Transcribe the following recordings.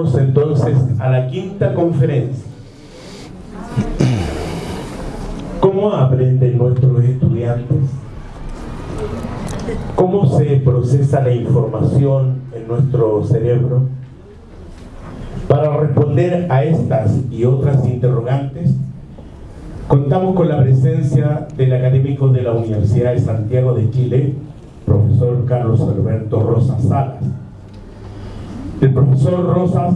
entonces a la quinta conferencia. ¿Cómo aprenden nuestros estudiantes? ¿Cómo se procesa la información en nuestro cerebro? Para responder a estas y otras interrogantes, contamos con la presencia del académico de la Universidad de Santiago de Chile, profesor Carlos Alberto Rosas Salas. El profesor Rosas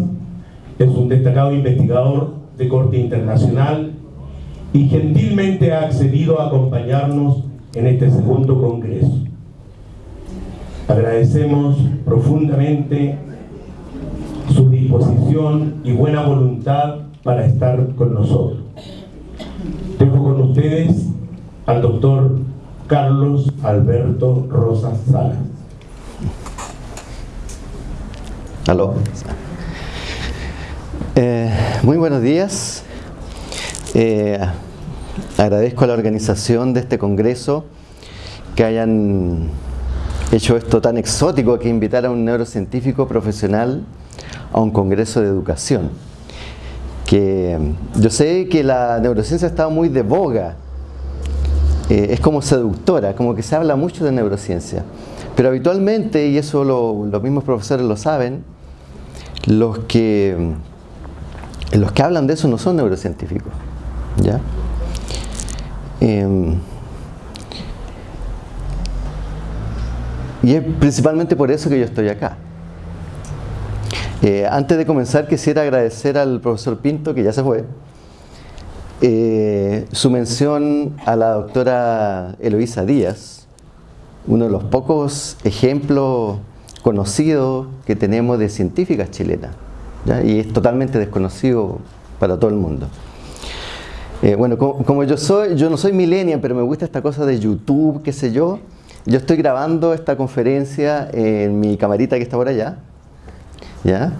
es un destacado investigador de corte internacional y gentilmente ha accedido a acompañarnos en este segundo congreso. Agradecemos profundamente su disposición y buena voluntad para estar con nosotros. Dejo con ustedes al doctor Carlos Alberto Rosas Salas. Aló. Eh, muy buenos días. Eh, agradezco a la organización de este congreso que hayan hecho esto tan exótico que invitar a un neurocientífico profesional a un congreso de educación. Que yo sé que la neurociencia estado muy de boga eh, es como seductora, como que se habla mucho de neurociencia. Pero habitualmente, y eso los mismos profesores lo saben, los que, los que hablan de eso no son neurocientíficos. ¿ya? Em, y es principalmente por eso que yo estoy acá. Eh, antes de comenzar quisiera agradecer al profesor Pinto, que ya se fue, eh, su mención a la doctora Eloísa Díaz, uno de los pocos ejemplos conocidos que tenemos de científicas chilenas, y es totalmente desconocido para todo el mundo. Eh, bueno, como, yo soy, yo no soy millennial, pero me gusta esta cosa de YouTube, qué sé yo, yo estoy grabando esta conferencia en mi camarita que está por allá, ¿ya?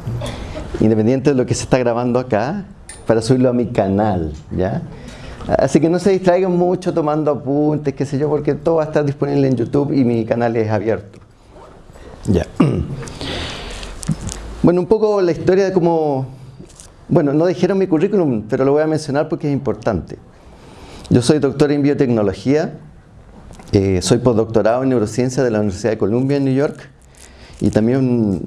Independiente de lo que se está grabando acá, para subirlo a mi canal, ¿ya? Así que no se distraigan mucho tomando apuntes, qué sé yo, porque todo va a estar disponible en YouTube y mi canal es abierto. Ya. Bueno, un poco la historia de cómo... Bueno, no dijeron mi currículum, pero lo voy a mencionar porque es importante. Yo soy doctor en biotecnología, eh, soy postdoctorado en neurociencia de la Universidad de Columbia en New York y también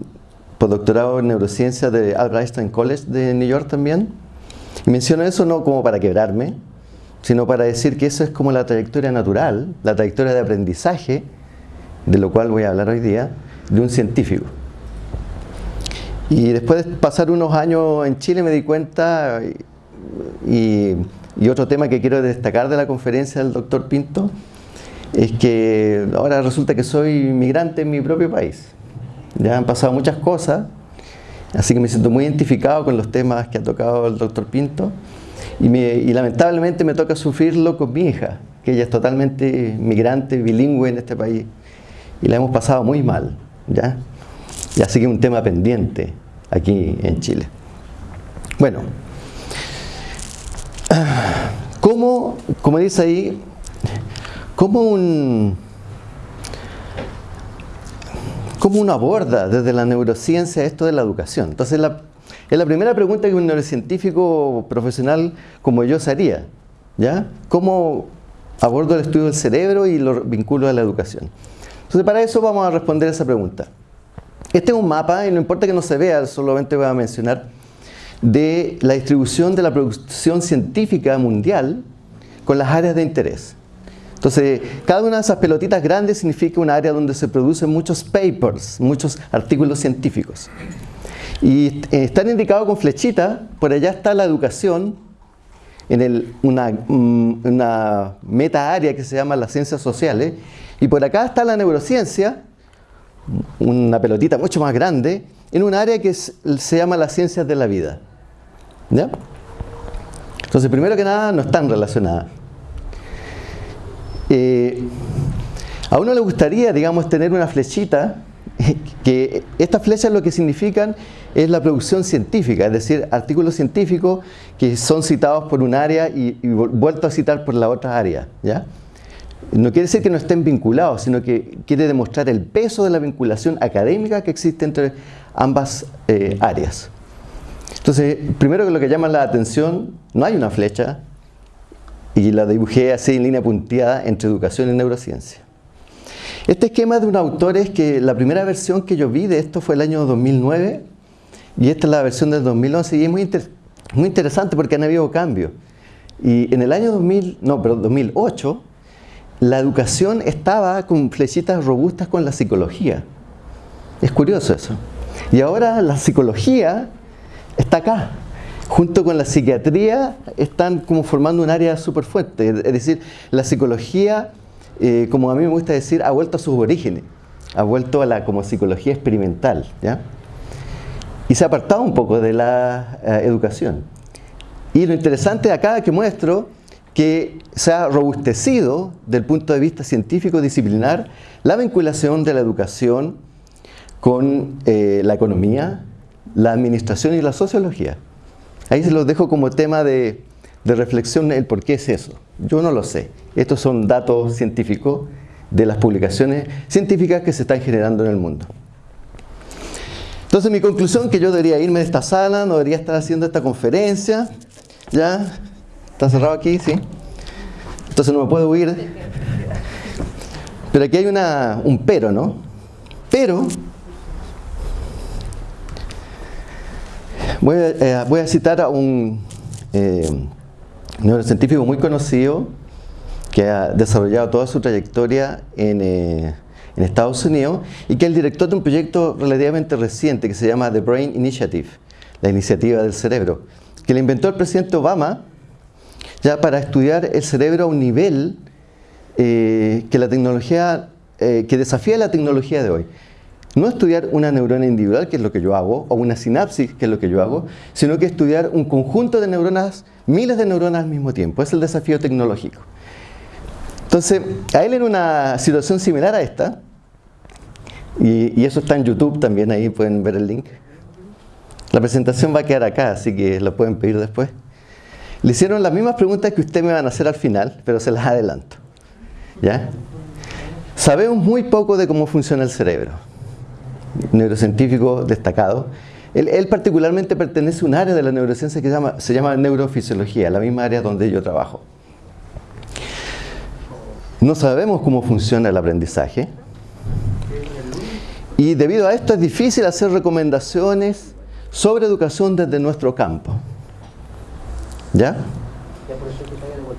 postdoctorado en neurociencia de Albert Einstein College de New York también. Y menciono eso no como para quebrarme, sino para decir que eso es como la trayectoria natural, la trayectoria de aprendizaje, de lo cual voy a hablar hoy día, de un científico. Y después de pasar unos años en Chile me di cuenta, y, otro tema que quiero destacar de la conferencia del doctor Pinto, es que ahora resulta que soy migrante en mi propio país. Ya han pasado muchas cosas, Así que me siento muy identificado con los temas que ha tocado el doctor Pinto y, lamentablemente me toca sufrirlo con mi hija, que ella es totalmente migrante, bilingüe en este país y la hemos pasado muy mal, ¿ya? Y así un tema pendiente aquí en Chile. Bueno, ¿cómo, como dice ahí, cómo un cómo uno aborda desde la neurociencia esto de la educación. Entonces, es la primera pregunta que un neurocientífico profesional como yo se haría. ¿ya? ¿Cómo abordo el estudio del cerebro y lo vinculo a la educación? Entonces, para eso vamos a responder esa pregunta. Este es un mapa, y no importa que no se vea, solamente voy a mencionar, de la distribución de la producción científica mundial con las áreas de interés. Entonces, cada una de esas pelotitas grandes significa un área donde se producen muchos papers, muchos artículos científicos. Y eh, están indicados con flechita, por allá está la educación, en una, mm, una meta área que se llama las ciencias sociales, y por acá está la neurociencia, una pelotita mucho más grande, en un área que se llama las ciencias de la vida. ¿Ya? Entonces, primero que nada, no están relacionadas. Eh, a uno le gustaría, digamos, tener una flechita, que estas flechas lo que significan es la producción científica, es decir, artículos científicos que son citados por un área y, vuelto a citar por la otra área. ¿ya? no quiere decir que no estén vinculados, sino que quiere demostrar el peso de la vinculación académica que existe entre ambas eh, áreas. Entonces, primero que lo que llama la atención, no hay una flecha, y la dibujé así en línea punteada entre educación y neurociencia. Este esquema es de un autor es que la primera versión que yo vi de esto fue el año 2009 y esta es la versión del 2011 y es muy, interesante porque han habido cambios. Y en el año 2000, no, pero 2008, la educación estaba con flechitas robustas con la psicología. Es curioso eso. Y ahora la psicología está acá. Junto con la psiquiatría están como formando un área súper fuerte. Es decir, la psicología, eh, como a mí me gusta decir, ha vuelto a sus orígenes. Ha vuelto a la como psicología experimental. ¿ya? Y se ha apartado un poco de la eh, educación. Y lo interesante acá que muestro que se ha robustecido del punto de vista científico disciplinar la vinculación de la educación con eh, la economía, la administración y la sociología. Ahí se los dejo como tema de, de reflexión el por qué es eso. Yo no lo sé. Estos son datos científicos de las publicaciones científicas que se están generando en el mundo. Entonces mi conclusión que yo debería irme de esta sala, no debería estar haciendo esta conferencia, ¿ya? ¿Está cerrado aquí? Sí. Entonces no me puedo huir. Pero aquí hay una, un pero, ¿no? Pero, voy a, eh, citar a un eh, neurocientífico muy conocido que ha desarrollado toda su trayectoria en, eh, en Estados Unidos y que es el director de un proyecto relativamente reciente que se llama The Brain Initiative, la iniciativa del cerebro, que le inventó el presidente Obama ya para estudiar el cerebro a un nivel eh, que la tecnología, eh, que desafía la tecnología de hoy. No estudiar una neurona individual, que es lo que yo hago, o una sinapsis, que es lo que yo hago, sino que estudiar un conjunto de neuronas, miles de neuronas al mismo tiempo. Es el desafío tecnológico. Entonces, a él en una situación similar a esta, y, y eso está en YouTube también, ahí pueden ver el link. La presentación va a quedar acá, así que lo pueden pedir después. Le hicieron las mismas preguntas que usted me van a hacer al final, pero se las adelanto. ¿Ya? Sabemos muy poco de cómo funciona el cerebro. Neurocientífico destacado. Él, particularmente pertenece a un área de la neurociencia que se llama, se llama neurofisiología, la misma área donde yo trabajo. No sabemos cómo funciona el aprendizaje. Y debido a esto es difícil hacer recomendaciones sobre educación desde nuestro campo. ¿Ya?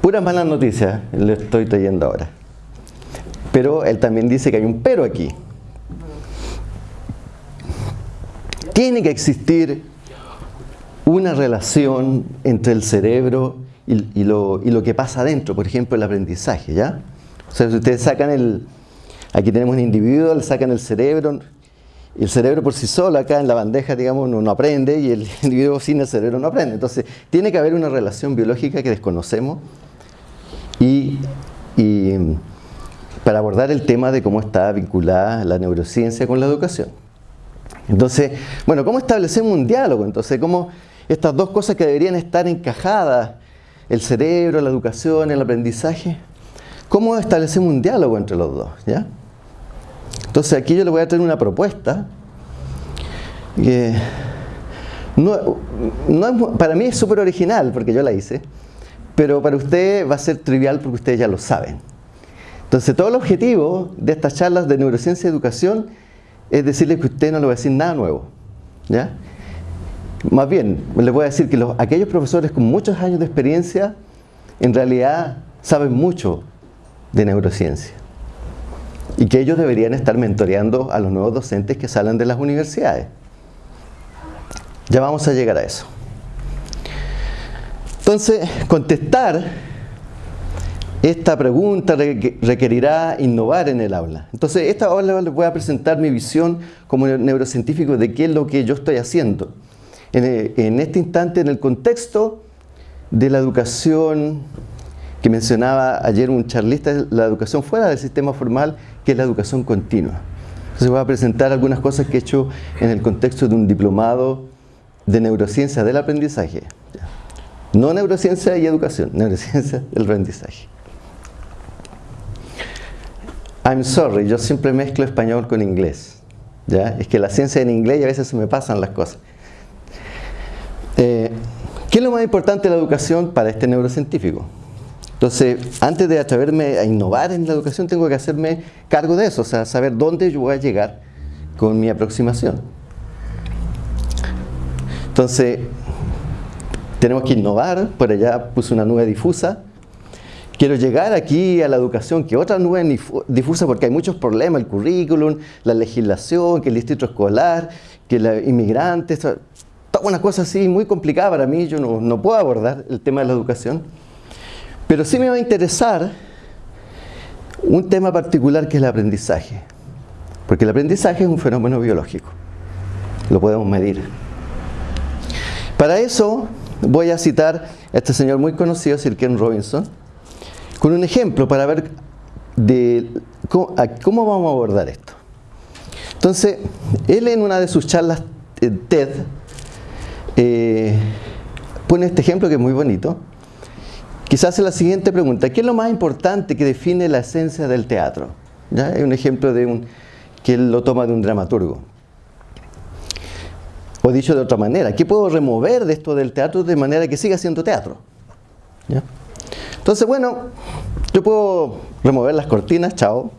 Puras malas noticias le estoy trayendo ahora. Pero él también dice que hay un pero aquí. Tiene que existir una relación entre el cerebro y, lo, lo, que pasa adentro, por ejemplo, el aprendizaje, ¿ya? O sea, si ustedes sacan el... Aquí tenemos un individuo, le sacan el cerebro, el cerebro por sí solo, acá en la bandeja, digamos, no, aprende y el individuo sin el cerebro no aprende. Entonces, tiene que haber una relación biológica que desconocemos y, para abordar el tema de cómo está vinculada la neurociencia con la educación. Entonces, bueno, ¿cómo establecemos un diálogo? Entonces, ¿cómo estas dos cosas que deberían estar encajadas, el cerebro, la educación, el aprendizaje, ¿cómo establecemos un diálogo entre los dos? ¿ya? Entonces aquí yo le voy a traer una propuesta que no, para mí es súper original porque yo la hice, pero para usted va a ser trivial porque ustedes ya lo saben. Entonces todo el objetivo de estas charlas de neurociencia y educación es decirle que usted no le va a decir nada nuevo. ¿ya? Más bien, les voy a decir que los, aquellos profesores con muchos años de experiencia en realidad saben mucho de neurociencia y que ellos deberían estar mentoreando a los nuevos docentes que salen de las universidades. Ya vamos a llegar a eso. Entonces, contestar esta pregunta requerirá innovar en el aula. Entonces, esta aula les voy a presentar mi visión como neurocientífico de qué es lo que yo estoy haciendo. En este instante, en el contexto de la educación que mencionaba ayer un charlista, la educación fuera del sistema formal que es la educación continua. Entonces voy a presentar algunas cosas que he hecho en el contexto de un diplomado de neurociencia del aprendizaje. No neurociencia y educación, neurociencia del aprendizaje. I'm sorry, yo siempre mezclo español con inglés. ¿ya? Es que la ciencia en inglés y a veces se me pasan las cosas. Eh, ¿Qué es lo más importante de la educación para este neurocientífico? Entonces, antes de atreverme a innovar en la educación, tengo que hacerme cargo de eso, o sea, saber dónde yo voy a llegar con mi aproximación. Entonces, tenemos que innovar, por allá puse una nube difusa. Quiero llegar aquí a la educación, que otra nube difusa, porque hay muchos problemas, el currículum, la legislación, que el distrito escolar, que los inmigrantes, toda una cosa así muy complicada para mí, yo no, no puedo abordar el tema de la educación. Pero sí me va a interesar un tema particular que es el aprendizaje. Porque el aprendizaje es un fenómeno biológico. Lo podemos medir. Para eso voy a citar a este señor muy conocido, Sir Ken Robinson, con un ejemplo para ver de cómo, vamos a abordar esto. Entonces, él en una de sus charlas TED eh, pone este ejemplo que es muy bonito. Quizás la siguiente pregunta, ¿qué es lo más importante que define la esencia del teatro? ¿Ya? Es un ejemplo de un, que él lo toma de un dramaturgo. O dicho de otra manera, ¿qué puedo remover de esto del teatro de manera que siga siendo teatro? Entonces, bueno, yo puedo remover las cortinas, chao,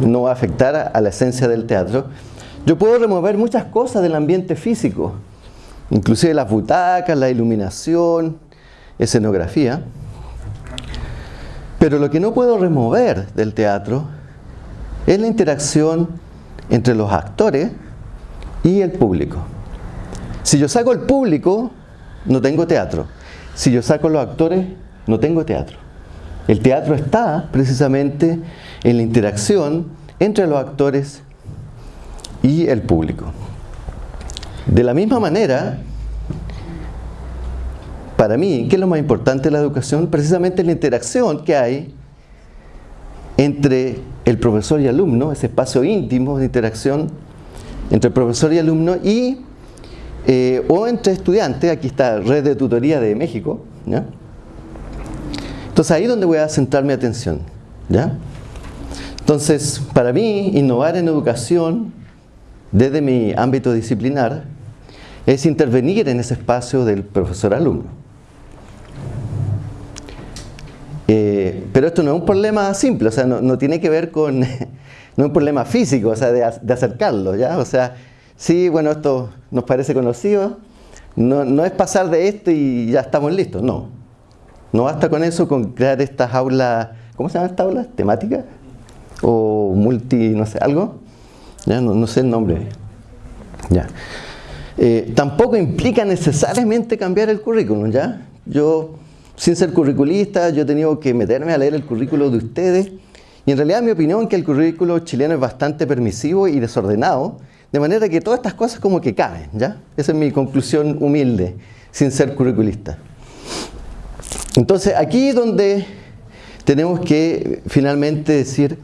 no va a afectar a la esencia del teatro. Yo puedo remover muchas cosas del ambiente físico, inclusive las butacas, la iluminación, escenografía. Pero lo que no puedo remover del teatro es la interacción entre los actores y el público. Si yo saco el público, no tengo teatro. Si yo saco los actores, no tengo teatro. El teatro está precisamente en la interacción entre los actores y el público. De la misma manera, para mí, ¿qué es lo más importante de la educación? Precisamente la interacción que hay entre el profesor y alumno, ese espacio íntimo de interacción entre profesor y alumno y eh, o entre estudiantes, aquí está Red de Tutoría de México, Entonces ahí es donde voy a centrar mi atención. Entonces, para mí, innovar en educación desde mi ámbito disciplinar es intervenir en ese espacio del profesor-alumno. Eh, pero esto no es un problema simple, o sea, no, tiene que ver con, no es un problema físico, o sea, de, acercarlo, ¿ya? O sea, sí, bueno, esto nos parece conocido, no, no, es pasar de esto y ya estamos listos, no. No basta con eso, con crear estas aulas, ¿cómo se llaman estas aulas? ¿Temáticas? O multi, no sé, algo, ¿ya? No, sé el nombre, ya. Eh, tampoco implica necesariamente cambiar el currículum, ¿ya? Yo sin ser curriculista, yo he tenido que meterme a leer el currículo de ustedes y en realidad mi opinión es que el currículo chileno es bastante permisivo y desordenado, de manera que todas estas cosas como que caben, ¿ya? Esa es mi conclusión humilde, sin ser curriculista. Entonces, aquí es donde tenemos que finalmente decir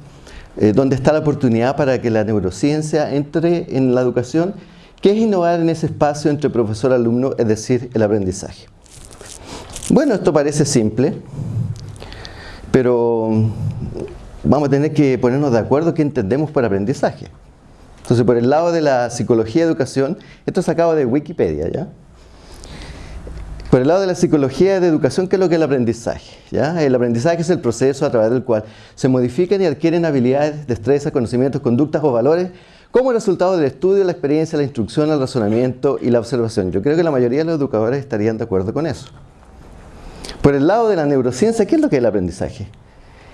eh, dónde está la oportunidad para que la neurociencia entre en la educación, que es innovar en ese espacio entre profesor-alumno, es decir, el aprendizaje. Bueno, esto parece simple, pero vamos a tener que ponernos de acuerdo qué entendemos por aprendizaje. Entonces, por el lado de la psicología de educación, esto es sacado de Wikipedia, ¿ya? Por el lado de la psicología de educación, ¿qué es lo que es el aprendizaje? El aprendizaje es el proceso a través del cual se modifican y adquieren habilidades, destrezas, conocimientos, conductas o valores como resultado del estudio, la experiencia, la instrucción, el razonamiento y la observación. Yo creo que la mayoría de los educadores estarían de acuerdo con eso. Por el lado de la neurociencia, ¿qué es lo que es el aprendizaje?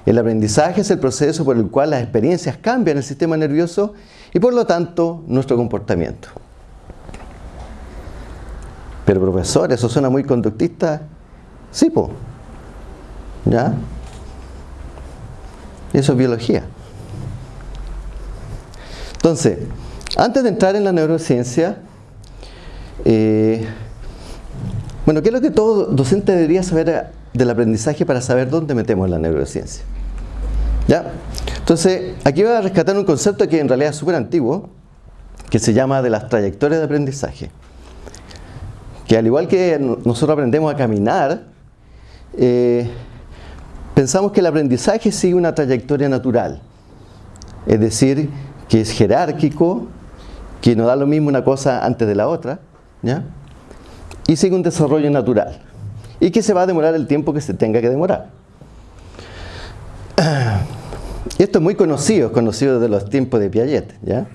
El aprendizaje es el proceso por el cual las experiencias cambian el sistema nervioso y por lo tanto nuestro comportamiento. Pero profesor, eso suena muy conductista. Sí, po. ¿Ya? Eso es biología. Entonces, antes de entrar en la neurociencia, eh, bueno, ¿qué es lo que todo docente debería saber del aprendizaje para saber dónde metemos la neurociencia? ¿Ya? Entonces, aquí voy a rescatar un concepto que en realidad es súper antiguo, que se llama de las trayectorias de aprendizaje. Que al igual que nosotros aprendemos a caminar, eh, pensamos que el aprendizaje sigue una trayectoria natural. es decir, que es jerárquico, que no da lo mismo una cosa antes de la otra, ¿ya? Y sigue un desarrollo natural, y que se va a demorar el tiempo que se tenga que demorar. Esto es muy conocido, conocido desde los tiempos de Piaget, ¿ya?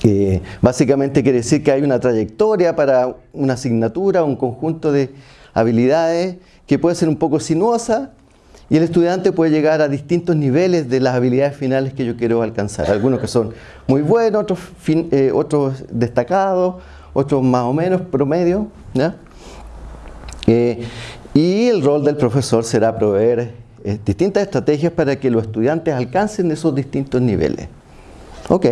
que básicamente quiere decir que hay una trayectoria para una asignatura, un conjunto de habilidades que puede ser un poco sinuosa y el estudiante puede llegar a distintos niveles de las habilidades finales que yo quiero alcanzar. Algunos que son muy buenos, otros, eh, otros destacados, otros más o menos promedio. Eh, y el rol del profesor será proveer eh, distintas estrategias para que los estudiantes alcancen esos distintos niveles. Ok.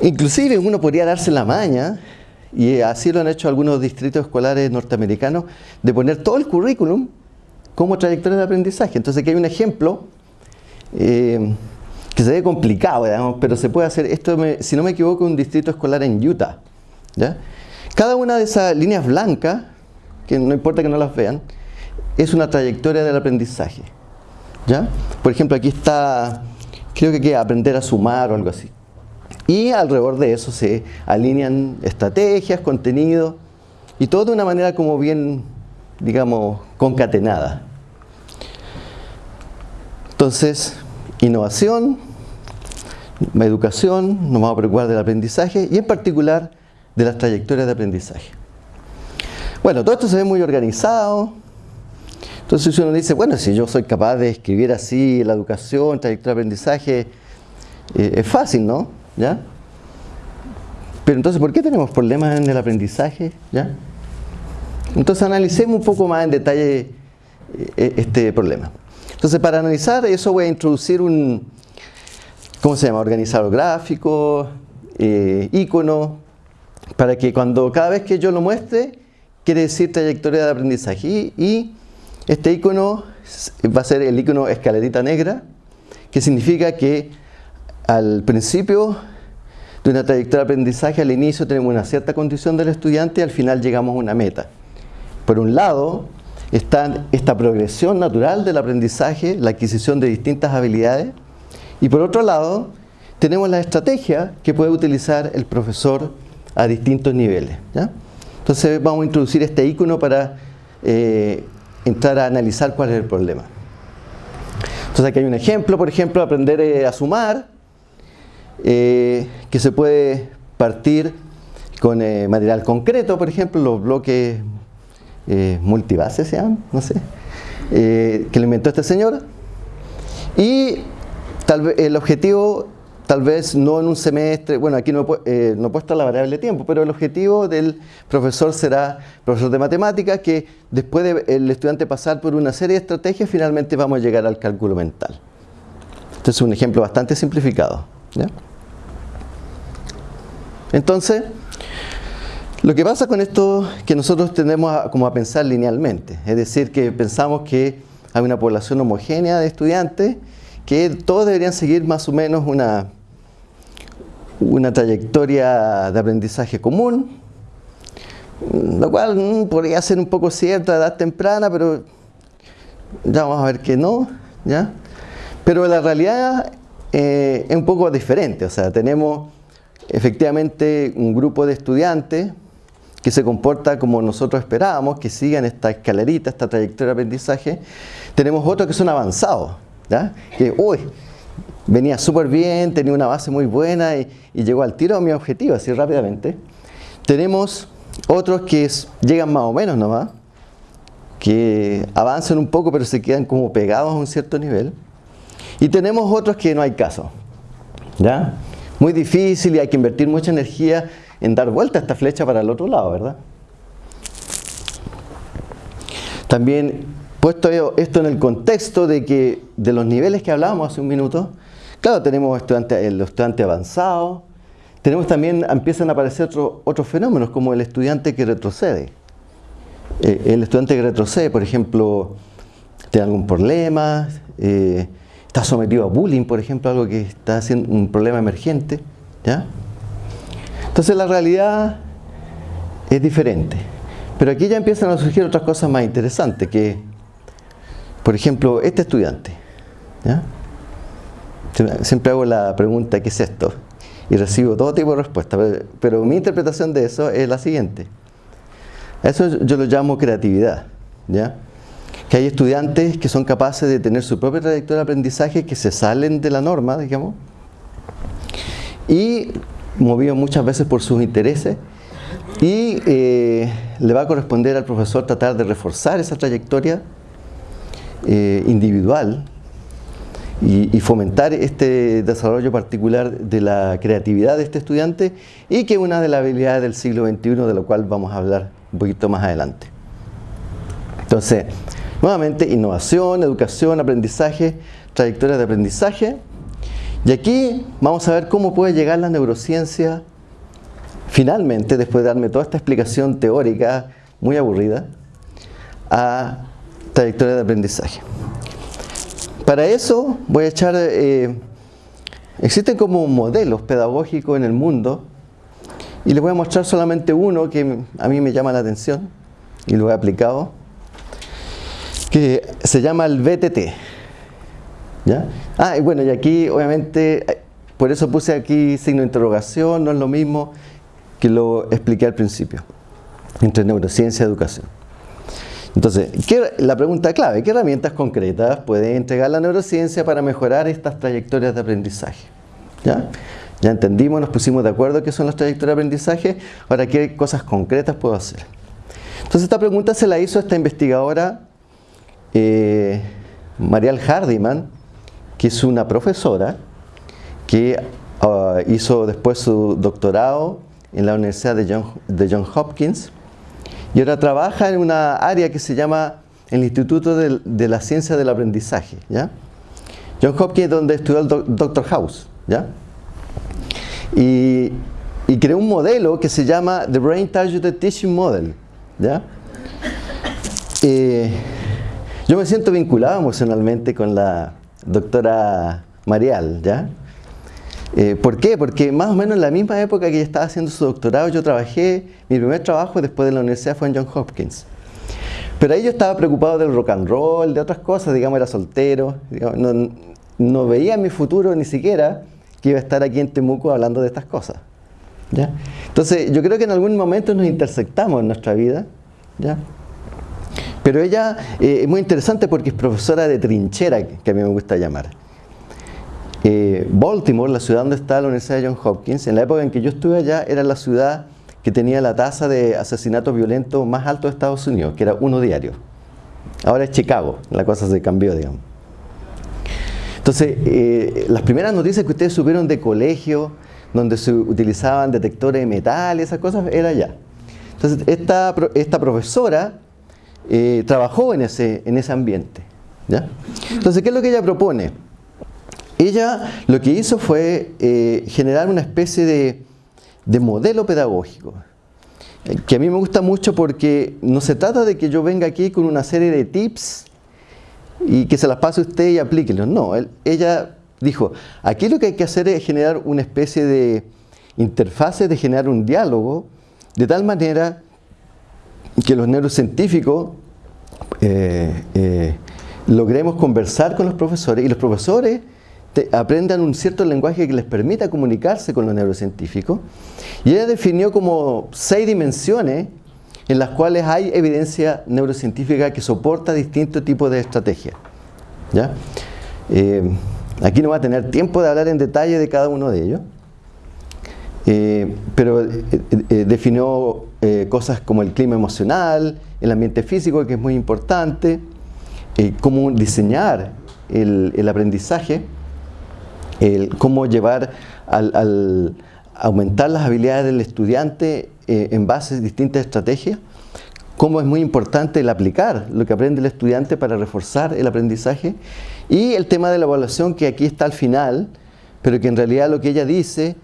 Inclusive uno podría darse la maña, y así lo han hecho algunos distritos escolares norteamericanos, de poner todo el currículum como trayectoria de aprendizaje. Entonces aquí hay un ejemplo eh, que se ve complicado, pero se puede hacer, esto si no me equivoco, un distrito escolar en Utah. Cada una de esas líneas blancas, que no importa que no las vean, es una trayectoria del aprendizaje. ¿ya? Por ejemplo, aquí está, creo que hay que aprender a sumar o algo así. Y alrededor de eso se alinean estrategias, contenido, y todo de una manera como bien, digamos, concatenada. Entonces, innovación, educación, nos vamos a preocupar del aprendizaje y en particular de las trayectorias de aprendizaje. Bueno, todo esto se ve muy organizado. Entonces uno dice, bueno, si yo soy capaz de escribir así la educación, trayectoria de aprendizaje, eh, es fácil, ¿no? ¿Ya? Pero entonces, ¿por qué tenemos problemas en el aprendizaje? ¿Ya? Entonces analicemos un poco más en detalle eh, este problema. Entonces, para analizar eso voy a introducir un, ¿cómo se llama? Organizador gráfico, eh, icono, para que cuando cada vez que yo lo muestre, quiere decir trayectoria de aprendizaje. Y, y este icono va a ser el icono escalerita negra, que significa que al principio de una trayectoria de aprendizaje, al inicio tenemos una cierta condición del estudiante y al final llegamos a una meta. Por un lado, está esta progresión natural del aprendizaje, la adquisición de distintas habilidades, y por otro lado, tenemos la estrategia que puede utilizar el profesor a distintos niveles. Entonces vamos a introducir este icono para eh, entrar a analizar cuál es el problema. Entonces aquí hay un ejemplo, por ejemplo, aprender eh, a sumar, eh, que se puede partir con material concreto, por ejemplo, los bloques eh, multibases se no sé, que lo inventó este señor. Y tal vez el objetivo, tal vez no en un semestre, bueno, aquí no, no he puesto la variable tiempo, pero el objetivo del profesor será, profesor de matemáticas, que después de el estudiante pasar por una serie de estrategias, finalmente vamos a llegar al cálculo mental. Este es un ejemplo bastante simplificado. Entonces, lo que pasa con esto es que nosotros tendemos a, como a pensar linealmente, es decir, que pensamos que hay una población homogénea de estudiantes que todos deberían seguir más o menos una, una trayectoria de aprendizaje común, lo cual mm, podría ser un poco cierto a edad temprana, pero ya vamos a ver que no, ¿ya? Pero la realidad eh, es un poco diferente, o sea, tenemos efectivamente un grupo de estudiantes que se comporta como nosotros esperábamos, que sigan esta escalerita, esta trayectoria de aprendizaje. Tenemos otros que son avanzados, ¿ya? que uy, venía súper bien, tenía una base muy buena y, llegó al tiro a mi objetivo así rápidamente. Tenemos otros que llegan más o menos nomás, que avanzan un poco pero se quedan como pegados a un cierto nivel. Y tenemos otros que no hay caso. ¿ya? muy difícil y hay que invertir mucha energía en dar vuelta esta flecha para el otro lado, ¿verdad? También puesto esto en el contexto de que de los niveles que hablábamos hace un minuto, claro, tenemos estudiantes, los estudiantes avanzados, tenemos también, empiezan a aparecer otros fenómenos como el estudiante que retrocede. Eh, el estudiante que retrocede, por ejemplo, tiene algún problema, eh, está sometido a bullying, por ejemplo, algo que está siendo un problema emergente. ¿ya? Entonces la realidad es diferente. Pero aquí ya empiezan a surgir otras cosas más interesantes, que, por ejemplo, este estudiante. ¿ya? Siempre hago la pregunta, ¿qué es esto? Y recibo todo tipo de respuestas, pero mi interpretación de eso es la siguiente. Eso yo lo llamo creatividad, ¿ya? Que hay estudiantes que son capaces de tener su propia trayectoria de aprendizaje que se salen de la norma, digamos, y movidos muchas veces por sus intereses, y eh, le va a corresponder al profesor tratar de reforzar esa trayectoria eh, individual y, fomentar este desarrollo particular de la creatividad de este estudiante y que es una de las habilidades del siglo XXI de lo cual vamos a hablar un poquito más adelante. Entonces, nuevamente, innovación, educación, aprendizaje, trayectoria de aprendizaje. Y aquí vamos a ver cómo puede llegar la neurociencia finalmente, después de darme toda esta explicación teórica muy aburrida, a trayectoria de aprendizaje. Para eso voy a echar, eh, existen como modelos pedagógicos en el mundo y les voy a mostrar solamente uno que a mí me llama la atención y lo he aplicado, que se llama el BTT. Ah, y bueno, y aquí obviamente, eh, por eso puse aquí signo de interrogación, no es lo mismo que lo expliqué al principio, entre neurociencia y educación. Entonces, la pregunta clave, ¿qué herramientas concretas puede entregar la neurociencia para mejorar estas trayectorias de aprendizaje? ¿Ya? ya entendimos, nos pusimos de acuerdo qué son las trayectorias de aprendizaje, ahora qué cosas concretas puedo hacer. Entonces esta pregunta se la hizo esta investigadora eh, Hardiman, que es una profesora que ah, hizo después su doctorado en la Universidad de John, Hopkins y ahora trabaja en una área que se llama el Instituto de, la Ciencia del Aprendizaje. ¿ya? John Hopkins donde estudió el Dr. House. ¿ya? Y, creó un modelo que se llama The Brain Targeted Teaching Model. ¿ya? Eh, yo me siento vinculado emocionalmente con la doctora Marial, ¿ya? Eh, ¿Por qué? Porque más o menos en la misma época que ella estaba haciendo su doctorado, yo trabajé, mi primer trabajo después de la universidad fue en John Hopkins. Pero ahí yo estaba preocupado del rock and roll, de otras cosas, digamos, era soltero, no, veía mi futuro ni siquiera que iba a estar aquí en Temuco hablando de estas cosas. ¿ya? Entonces, yo creo que en algún momento nos intersectamos en nuestra vida, ¿ya? Pero ella eh, es muy interesante porque es profesora de trinchera, que a mí me gusta llamar. Eh, Baltimore, la ciudad donde está la Universidad de Johns Hopkins, en la época en que yo estuve allá, era la ciudad que tenía la tasa de asesinatos violentos más alta de Estados Unidos, que era uno diario. Ahora es Chicago, la cosa se cambió, digamos. Entonces, eh, las primeras noticias que ustedes supieron de colegio, donde se utilizaban detectores de metal y esas cosas, era allá. Entonces, esta, esta profesora eh, trabajó en ese, en ese ambiente. ¿ya? Entonces, ¿qué es lo que ella propone? Ella lo que hizo fue eh, generar una especie de, modelo pedagógico, eh, que a mí me gusta mucho porque no se trata de que yo venga aquí con una serie de tips y que se las pase usted y aplíquelos. No, ella dijo, aquí lo que hay que hacer es generar una especie de interfase, de generar un diálogo, de tal manera que los neurocientíficos eh, logremos conversar con los profesores y los profesores aprendan un cierto lenguaje que les permita comunicarse con los neurocientíficos. Y ella definió como seis dimensiones en las cuales hay evidencia neurocientífica que soporta distintos tipos de estrategias. ¿ya? Eh, aquí no va a tener tiempo de hablar en detalle de cada uno de ellos, eh, pero eh, definió cosas como el clima emocional, el ambiente físico, que es muy importante, cómo diseñar el aprendizaje, cómo llevar al, aumentar las habilidades del estudiante eh, en base a distintas estrategias, cómo es muy importante el aplicar lo que aprende el estudiante para reforzar el aprendizaje y el tema de la evaluación que aquí está al final, pero que en realidad lo que ella dice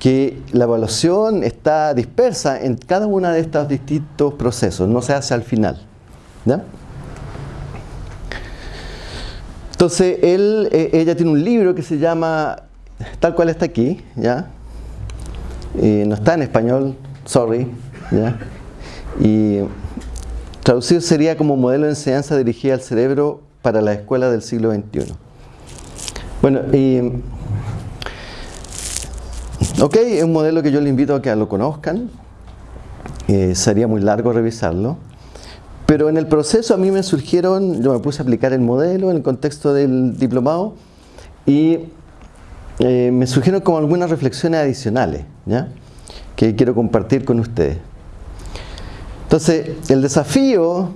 que la evaluación está dispersa en cada uno de estos distintos procesos, no se hace al final. Entonces, él, eh, ella tiene un libro que se llama, tal cual está aquí, ¿ya? no está en español, sorry. Y traducido sería como modelo de enseñanza dirigida al cerebro para la escuela del siglo XXI. Bueno, y, ok, es un modelo que yo les invito a que lo conozcan. Eh, sería muy largo revisarlo. Pero en el proceso a mí me surgieron, yo me puse a aplicar el modelo en el contexto del diplomado y eh, me surgieron como algunas reflexiones adicionales ¿ya? que quiero compartir con ustedes. Entonces, el desafío,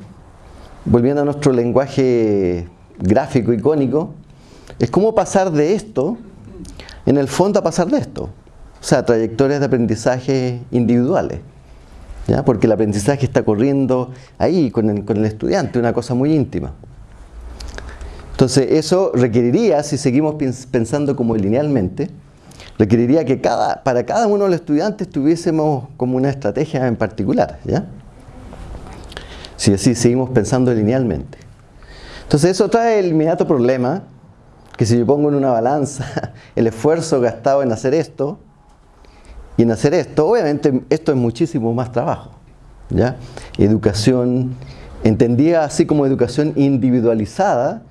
volviendo a nuestro lenguaje gráfico, icónico, es cómo pasar de esto, en el fondo, a pasar de esto. O sea, trayectorias de aprendizaje individuales. porque el aprendizaje está corriendo ahí con el, con el, estudiante, una cosa muy íntima. Entonces eso requeriría, si seguimos pensando como linealmente, requeriría que cada, para cada uno de los estudiantes tuviésemos como una estrategia en particular. ¿ya? Si así seguimos pensando linealmente. Entonces eso trae el inmediato problema, que si yo pongo en una balanza el esfuerzo gastado en hacer esto, y en hacer esto, obviamente esto es muchísimo más trabajo. ¿ya? Educación, entendida así como educación individualizada,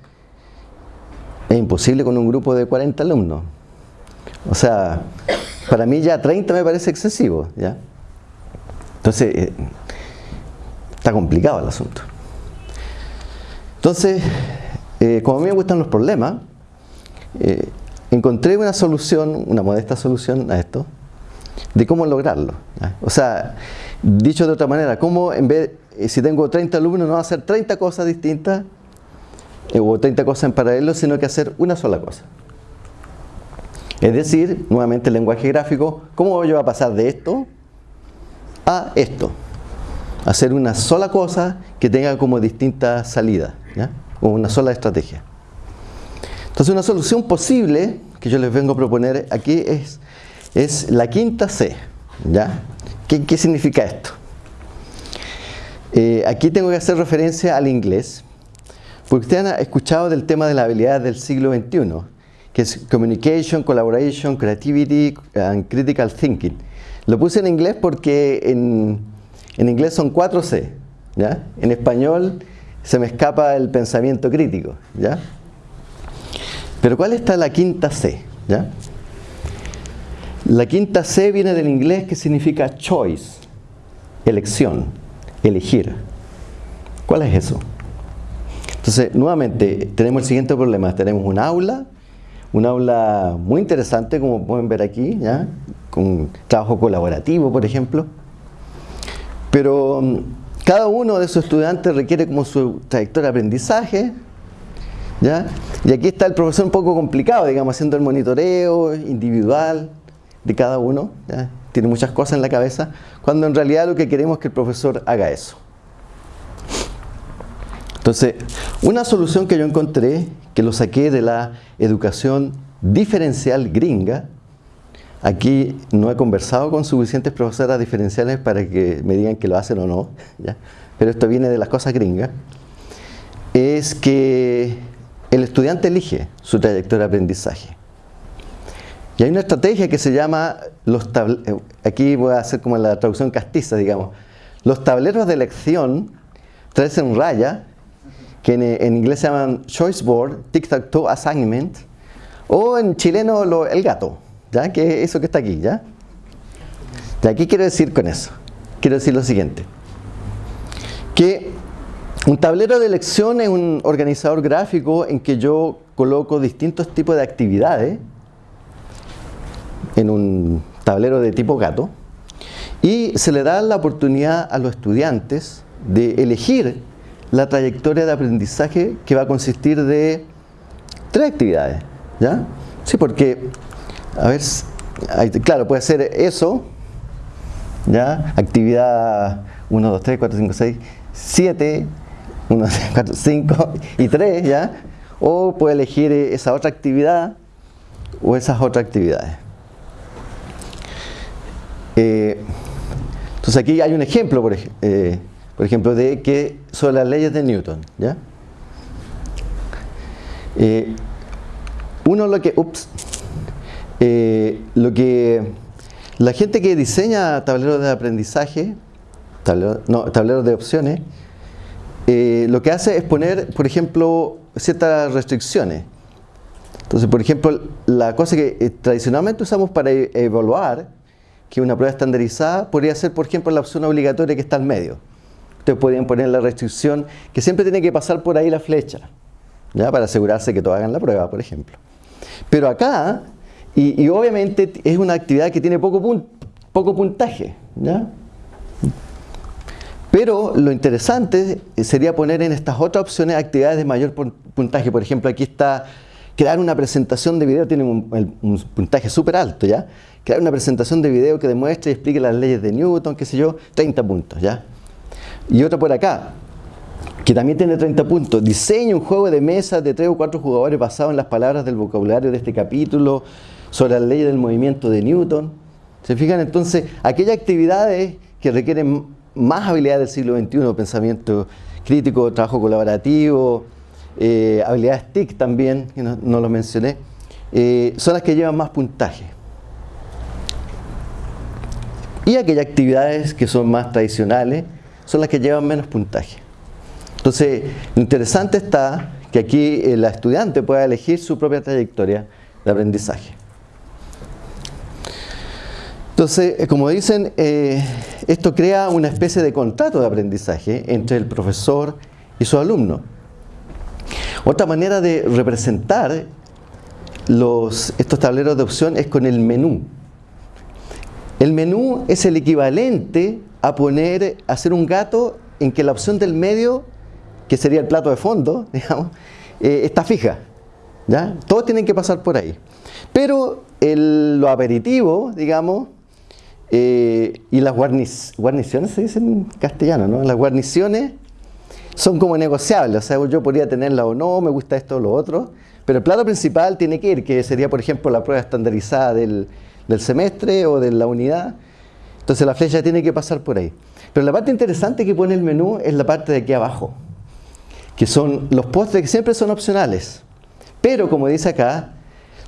es imposible con un grupo de 40 alumnos. O sea, para mí ya 30 me parece excesivo. ¿ya? Entonces, eh, está complicado el asunto. Entonces, eh, como a mí me gustan los problemas, eh, encontré una solución, una modesta solución a esto, de cómo lograrlo. O sea, dicho de otra manera, cómo en vez, eh, si tengo 30 alumnos, no hacer 30 cosas distintas eh, o 30 cosas en paralelo, sino que hacer una sola cosa. Es decir, nuevamente el lenguaje gráfico, ¿cómo voy a pasar de esto a esto? Hacer una sola cosa que tenga como distintas salidas, o una sola estrategia. Entonces una solución posible que yo les vengo a proponer aquí es es la quinta C. ¿ya? ¿Qué, significa esto? Eh, aquí tengo que hacer referencia al inglés, porque ustedes han escuchado del tema de la habilidad del siglo XXI, que es Communication, Collaboration, Creativity and Critical Thinking. Lo puse en inglés porque en, en inglés son cuatro C. ¿ya? En español se me escapa el pensamiento crítico. ¿ya? Pero ¿cuál está la quinta C? ¿ya? La quinta C viene del inglés que significa choice, elección, elegir. ¿Cuál es eso? Entonces, nuevamente, tenemos el siguiente problema. Tenemos un aula, un aula muy interesante, como pueden ver aquí, ¿ya? con trabajo colaborativo, por ejemplo. Pero mm, cada uno de esos estudiantes requiere como su trayectoria de aprendizaje, ¿ya? Y aquí está el profesor un poco complicado, digamos, haciendo el monitoreo individual, de cada uno, tiene muchas cosas en la cabeza, cuando en realidad lo que queremos es que el profesor haga eso. Entonces, una solución que yo encontré, que lo saqué de la educación diferencial gringa, aquí no he conversado con suficientes profesoras diferenciales para que me digan que lo hacen o no, pero esto viene de las cosas gringas, es que el estudiante elige su trayectoria de aprendizaje. Y hay una estrategia que se llama, los eh, aquí voy a hacer como la traducción castiza, digamos, los tableros de elección, tres en raya, que en, inglés se llaman choice board, tic-tac-toe assignment, o en chileno el gato, ¿ya? que es eso que está aquí. ¿ya? ¿De aquí quiero decir con eso? Quiero decir lo siguiente, que un tablero de elección es un organizador gráfico en que yo coloco distintos tipos de actividades en un tablero de tipo gato y se le da la oportunidad a los estudiantes de elegir la trayectoria de aprendizaje que va a consistir de tres actividades. ¿Ya? Sí, porque, a ver, claro, puede ser eso, ¿ya? Actividad 1, 2, 3, 4, 5, 6, 7, 1, 2, 3, 4, 5 y 3, ¿ya? O puede elegir esa otra actividad o esas otras actividades. Eh, entonces aquí hay un ejemplo, por, eh, por, ejemplo, de que son las leyes de Newton. ¿ya? Eh, uno lo que, ups, lo que la gente que diseña tableros de aprendizaje, no, tableros de opciones, lo que hace es poner, por ejemplo, ciertas restricciones. Entonces, por ejemplo, la cosa que tradicionalmente usamos para e-, evaluar que una prueba estandarizada podría ser, por ejemplo, la opción obligatoria que está al medio. Ustedes podrían poner la restricción que siempre tiene que pasar por ahí la flecha, ¿ya? para asegurarse que todos hagan la prueba, por ejemplo. Pero acá, y, obviamente es una actividad que tiene poco, poco puntaje, ¿ya? Pero lo interesante sería poner en estas otras opciones actividades de mayor puntaje. Por ejemplo, aquí está crear una presentación de video, tiene un, puntaje súper alto, ¿ya? Crear una presentación de video que demuestre y explique las leyes de Newton, qué sé yo, 30 puntos, ¿ya? Y otra por acá, que también tiene 30 puntos. Diseña un juego de mesa de 3 o 4 jugadores basado en las palabras del vocabulario de este capítulo sobre las leyes del movimiento de Newton. ¿Se fijan? Entonces, aquellas actividades que requieren más habilidades del siglo XXI, pensamiento crítico, trabajo colaborativo, eh, habilidades TIC también, que no, lo mencioné, eh, son las que llevan más puntaje. Y aquellas actividades que son más tradicionales son las que llevan menos puntaje. Entonces, lo interesante está que aquí eh, la estudiante pueda elegir su propia trayectoria de aprendizaje. Entonces, como dicen, esto crea una especie de contrato de aprendizaje entre el profesor y su alumno. Otra manera de representar estos tableros de opción es con el menú. El menú es el equivalente a poner, hacer un gato en que la opción del medio, que sería el plato de fondo, digamos, eh, está fija. ¿ya? Todos tienen que pasar por ahí. Pero lo aperitivo, digamos, eh, y las guarniciones se dicen en castellano, ¿no? Las guarniciones son como negociables, o sea, yo podría tenerla o no, me gusta esto o lo otro, pero el plato principal tiene que ir, que sería, por ejemplo, la prueba estandarizada del, semestre o de la unidad. Entonces la flecha tiene que pasar por ahí. Pero la parte interesante que pone el menú es la parte de aquí abajo, que son los postres que siempre son opcionales. Pero como dice acá,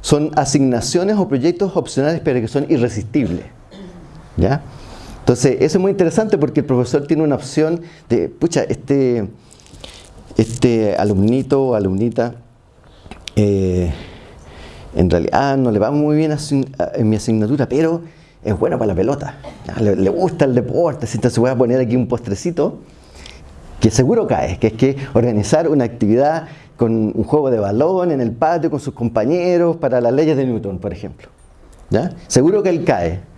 son asignaciones o proyectos opcionales pero que son irresistibles. ¿Ya? Entonces, eso es muy interesante porque el profesor tiene una opción de, pucha, este, este alumnito o alumnita, eh, en realidad no le va muy bien en mi asignatura, pero es bueno para la pelota, le, gusta el deporte, entonces se voy a poner aquí un postrecito que seguro cae, que es que organizar una actividad con un juego de balón en el patio con sus compañeros para las leyes de Newton, por ejemplo. Seguro que él cae.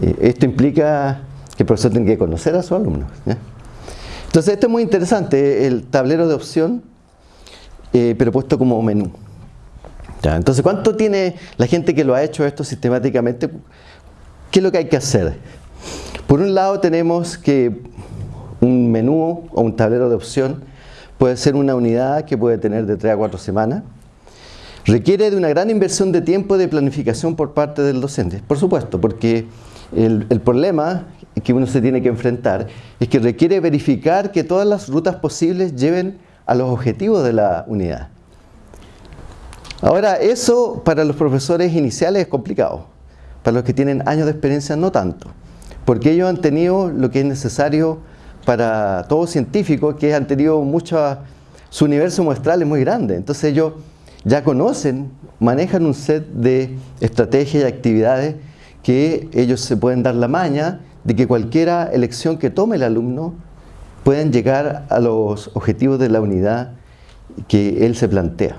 Eh, esto implica que el profesor tiene que conocer a su alumno. Entonces esto es muy interesante, el tablero de opción, eh, pero puesto como menú. Entonces, ¿cuánto tiene la gente que lo ha hecho esto sistemáticamente? ¿Qué es lo que hay que hacer? Por un lado tenemos que un menú o un tablero de opción puede ser una unidad que puede tener de 3 a 4 semanas. Requiere de una gran inversión de tiempo de planificación por parte del docente, por supuesto, porque el, problema que uno se tiene que enfrentar es que requiere verificar que todas las rutas posibles lleven a los objetivos de la unidad. Ahora, eso para los profesores iniciales es complicado. Para los que tienen años de experiencia no tanto. Porque ellos han tenido lo que es necesario para todo científico, que han tenido mucho... Su universo muestral es muy grande. Entonces ellos ya conocen, manejan un set de estrategias y actividades que ellos se pueden dar la maña de que cualquier elección que tome el alumno pueden llegar a los objetivos de la unidad que él se plantea.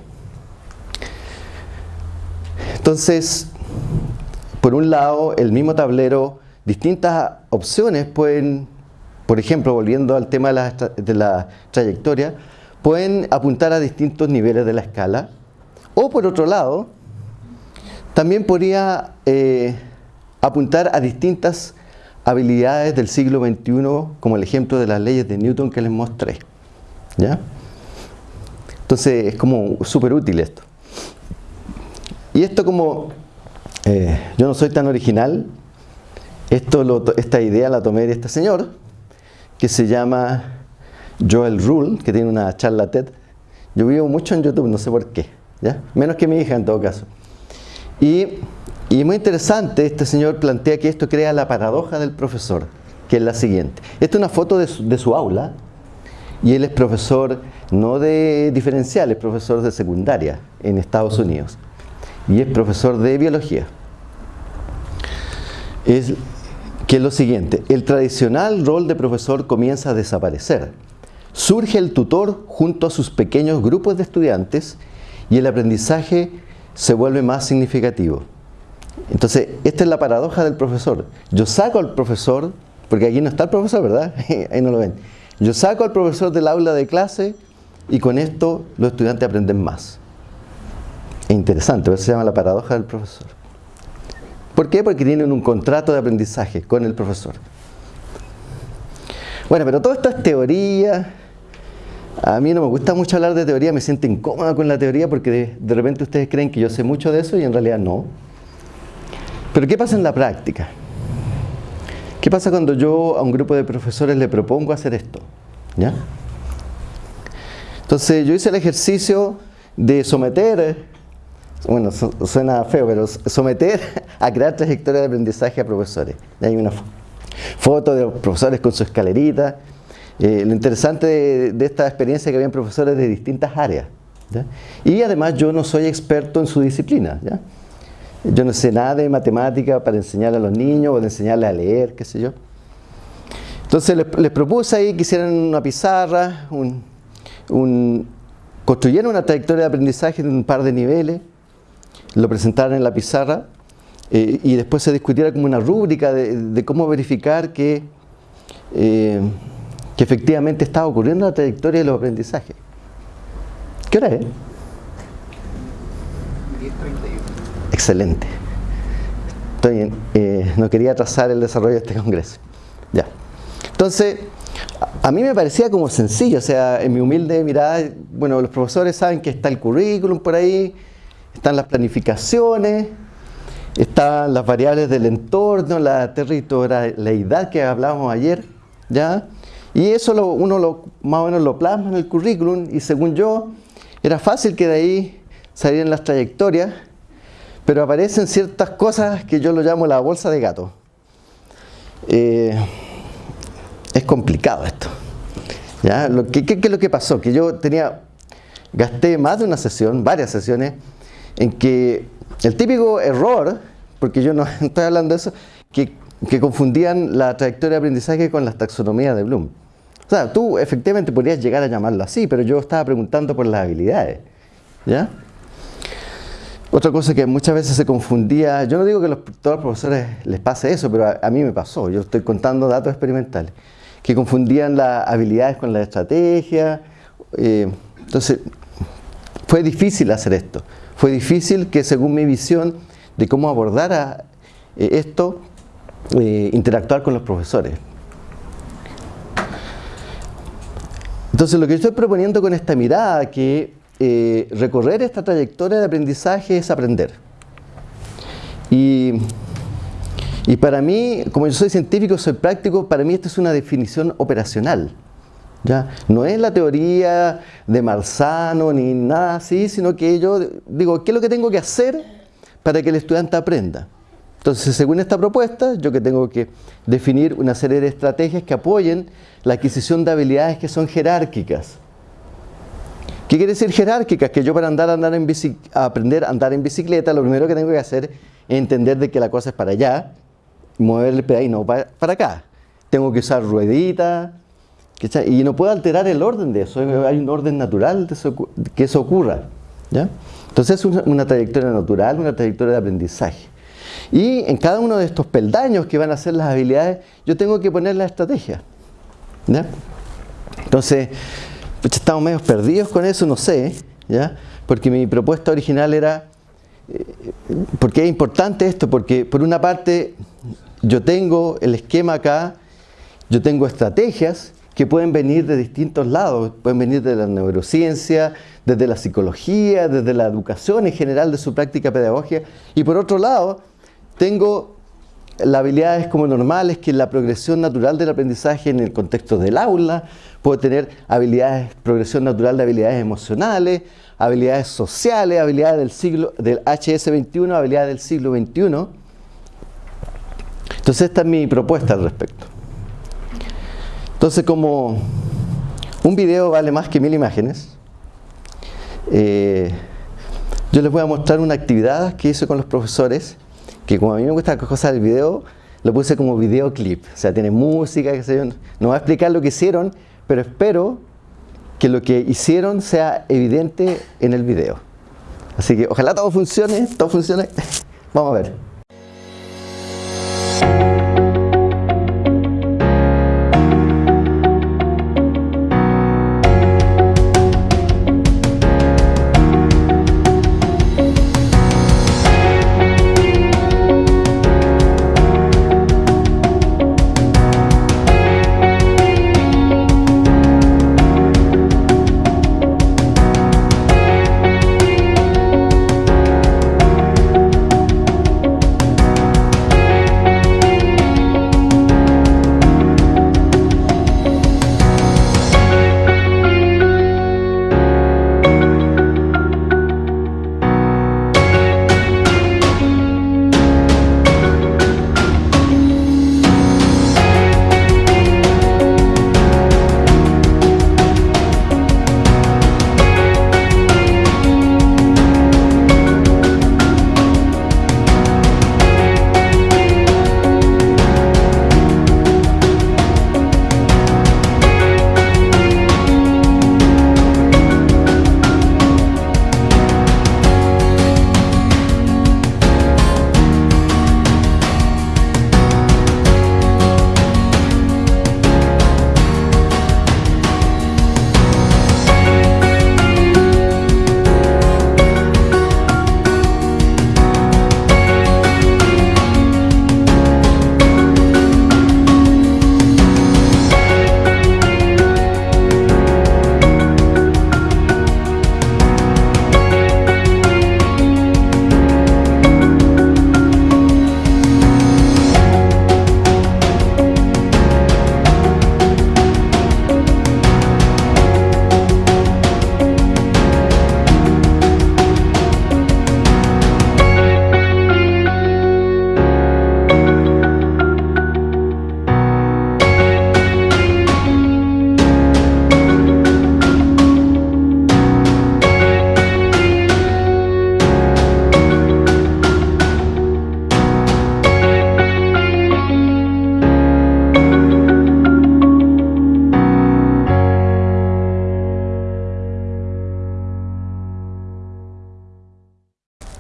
Entonces, por un lado, el mismo tablero, distintas opciones pueden, por ejemplo, volviendo al tema de la, de la trayectoria, pueden apuntar a distintos niveles de la escala. O por otro lado, también podría eh, apuntar a distintas habilidades del siglo XXI, como el ejemplo de las leyes de Newton que les mostré. ¿Ya? Entonces es como súper útil esto. Y esto como, eh, yo no soy tan original, esto esta idea la tomé de este señor, que se llama Joel Rule, que tiene una charla TED. Yo vivo mucho en YouTube, no sé por qué, ¿ya? menos que mi hija en todo caso. Y y muy interesante, este señor plantea que esto crea la paradoja del profesor, que es la siguiente. Esta es una foto de su, aula, y él es profesor no de diferencial, es profesor de secundaria en Estados Unidos. y es profesor de biología. Es que es lo siguiente, el tradicional rol de profesor comienza a desaparecer. Surge el tutor junto a sus pequeños grupos de estudiantes y el aprendizaje se vuelve más significativo. Entonces, esta es la paradoja del profesor. Yo saco al profesor, porque aquí no está el profesor, ¿verdad? Ahí no lo ven. Yo saco al profesor del aula de clase y con esto los estudiantes aprenden más. Es interesante, eso se llama la paradoja del profesor. ¿Por qué? Porque tienen un contrato de aprendizaje con el profesor. Bueno, pero todo esto es teoría. A mí no me gusta mucho hablar de teoría, me siento incómoda con la teoría porque de repente ustedes creen que yo sé mucho de eso y en realidad no. Pero ¿qué pasa en la práctica? ¿Qué pasa cuando yo a un grupo de profesores le propongo hacer esto? ¿Ya? Entonces yo hice el ejercicio de someter, bueno, suena feo, pero someter a crear trayectoria de aprendizaje a profesores. Hay una foto de los profesores con su escalerita. Eh, lo interesante de, esta experiencia es que habían profesores de distintas áreas. Y además yo no soy experto en su disciplina. ¿ya? Yo no sé nada de matemática para enseñarle a los niños o de enseñarles a leer, qué sé yo. Entonces les, propuse ahí que hicieran una pizarra, un, construyeran una trayectoria de aprendizaje en un par de niveles, lo presentaran en la pizarra eh, y después se discutiera como una rúbrica de, cómo verificar que, eh, que efectivamente estaba ocurriendo la trayectoria de los aprendizajes. ¿Qué hora es? Excelente. Estoy eh, no quería atrasar el desarrollo de este congreso. Ya. Entonces, a mí me parecía como sencillo, o sea, en mi humilde mirada, bueno, los profesores saben que está el currículum por ahí, están las planificaciones, están las variables del entorno, la territorialidad que hablábamos ayer, ¿ya? Y eso uno lo, más o menos lo plasma en el currículum y según yo, era fácil que de ahí salieran las trayectorias pero aparecen ciertas cosas que yo lo llamo la bolsa de gato. Eh, es complicado esto. ¿ya? Lo ¿Qué es lo que pasó? Que yo tenía, gasté más de una sesión, varias sesiones, en que el típico error, porque yo no estoy hablando de eso, que, que confundían la trayectoria de aprendizaje con las taxonomías de Bloom. O sea, tú efectivamente podrías llegar a llamarlo así, pero yo estaba preguntando por las habilidades. ¿Ya? Otra cosa que muchas veces se confundía, yo no digo que a todos los profesores les pase eso, pero a, mí me pasó, yo estoy contando datos experimentales, que confundían las habilidades con la estrategia. Eh, entonces, fue difícil hacer esto. Fue difícil que según mi visión de cómo abordar eh, esto, eh, interactuar con los profesores. Entonces lo que yo estoy proponiendo con esta mirada, que eh, recorrer esta trayectoria de aprendizaje es aprender. Y, y, para mí, como yo soy científico, soy práctico, para mí esto es una definición operacional. ¿ya? No es la teoría de Marzano ni nada así, sino que yo digo, ¿qué es lo que tengo que hacer para que el estudiante aprenda? Entonces, según esta propuesta, yo que tengo que definir una serie de estrategias que apoyen la adquisición de habilidades que son jerárquicas. ¿Qué quiere decir jerárquicas? Que yo para andar, andar en aprender a andar en bicicleta, lo primero que tengo que hacer es entender de que la cosa es para allá, mover el pedal y no para, acá. Tengo que usar rueditas, y no puedo alterar el orden de eso, hay un orden natural que eso ocurra. ¿ya? Entonces es una, trayectoria natural, una trayectoria de aprendizaje. Y en cada uno de estos peldaños que van a ser las habilidades, yo tengo que poner la estrategia. ¿ya? Entonces, estamos medio perdidos con eso, no sé, ¿ya? Porque mi propuesta original era, eh, ¿por qué es importante esto? Porque por una parte yo tengo el esquema acá, yo tengo estrategias que pueden venir de distintos lados, pueden venir de la neurociencia, desde la psicología, desde la educación en general de su práctica pedagógica, y por otro lado, tengo las habilidades como normales, que la progresión natural del aprendizaje en el contexto del aula, puedo tener habilidades, progresión natural de habilidades emocionales, habilidades sociales, habilidades del siglo, del HS21, habilidades del siglo XXI. Entonces esta es mi propuesta al respecto. Entonces como un video vale más que mil imágenes, eh, yo les voy a mostrar una actividad que hice con los profesores, que como a mí me gusta cosas del video, lo puse como videoclip. O sea, tiene música, que se yo. No voy a explicar lo que hicieron, pero espero que lo que hicieron sea evidente en el video. Así que ojalá todo funcione, todo funcione. Vamos a ver.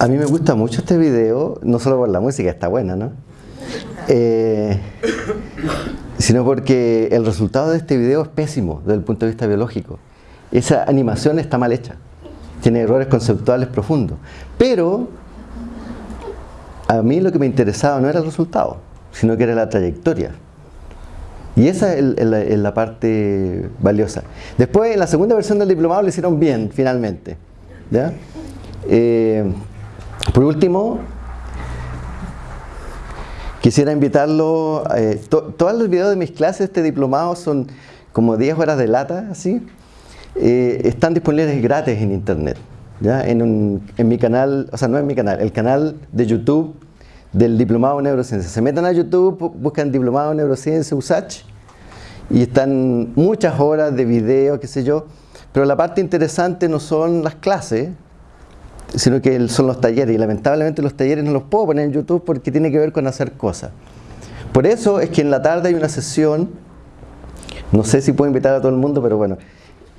A mí me gusta mucho este video, no solo por la música, está buena, ¿no? Eh, sino porque el resultado de este video es pésimo desde el punto de vista biológico. Esa animación está mal hecha, tiene errores conceptuales profundos. Pero a mí lo que me interesaba no era el resultado, sino que era la trayectoria. Y esa es, la, parte valiosa. Después, en la segunda versión del diplomado lo hicieron bien, finalmente. ¿ya? Eh, por último, quisiera invitarlo, eh, todos los videos de mis clases, este diplomado son como 10 horas de lata, así, eh, están disponibles gratis en internet, ¿ya? En, mi canal, o sea, no en mi canal, el canal de YouTube del Diplomado en Neurociencia. Se metan a YouTube, buscan Diplomado en Neurociencia USACH y están muchas horas de video, qué sé yo, pero la parte interesante no son las clases, sino que son los talleres y lamentablemente los talleres no los puedo poner en YouTube porque tiene que ver con hacer cosas. Por eso es que en la tarde hay una sesión, no sé si puedo invitar a todo el mundo, pero bueno,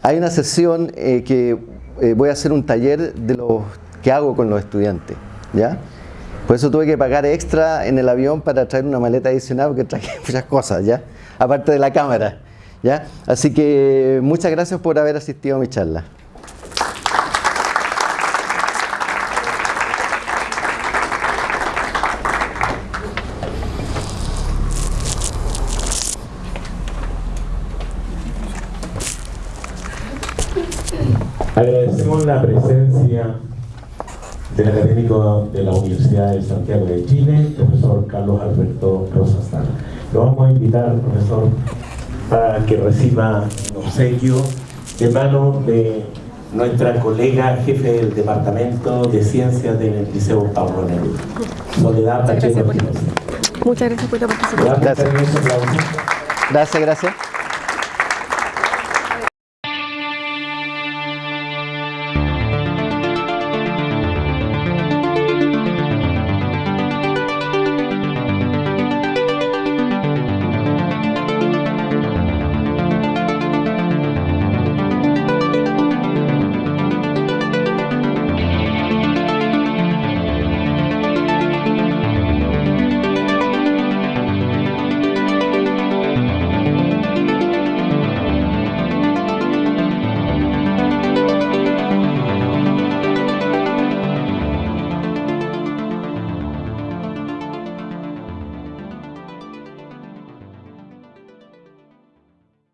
hay una sesión eh, que eh, voy a hacer un taller de lo que hago con los estudiantes, ¿ya? Por eso tuve que pagar extra en el avión para traer una maleta adicional porque traje muchas cosas, ¿ya? Aparte de la cámara, ¿ya? Así que muchas gracias por haber asistido a mi charla. Agradecemos la presencia del académico de la Universidad de Santiago de Chile, profesor Carlos Alberto Rosastar. Lo vamos a invitar, profesor, para que reciba un obsequio de mano de nuestra colega jefe del Departamento de Ciencias del Liceo Pablo Neruda, Soledad Pacheco Muchas gracias por la participación. Gracias, gracias.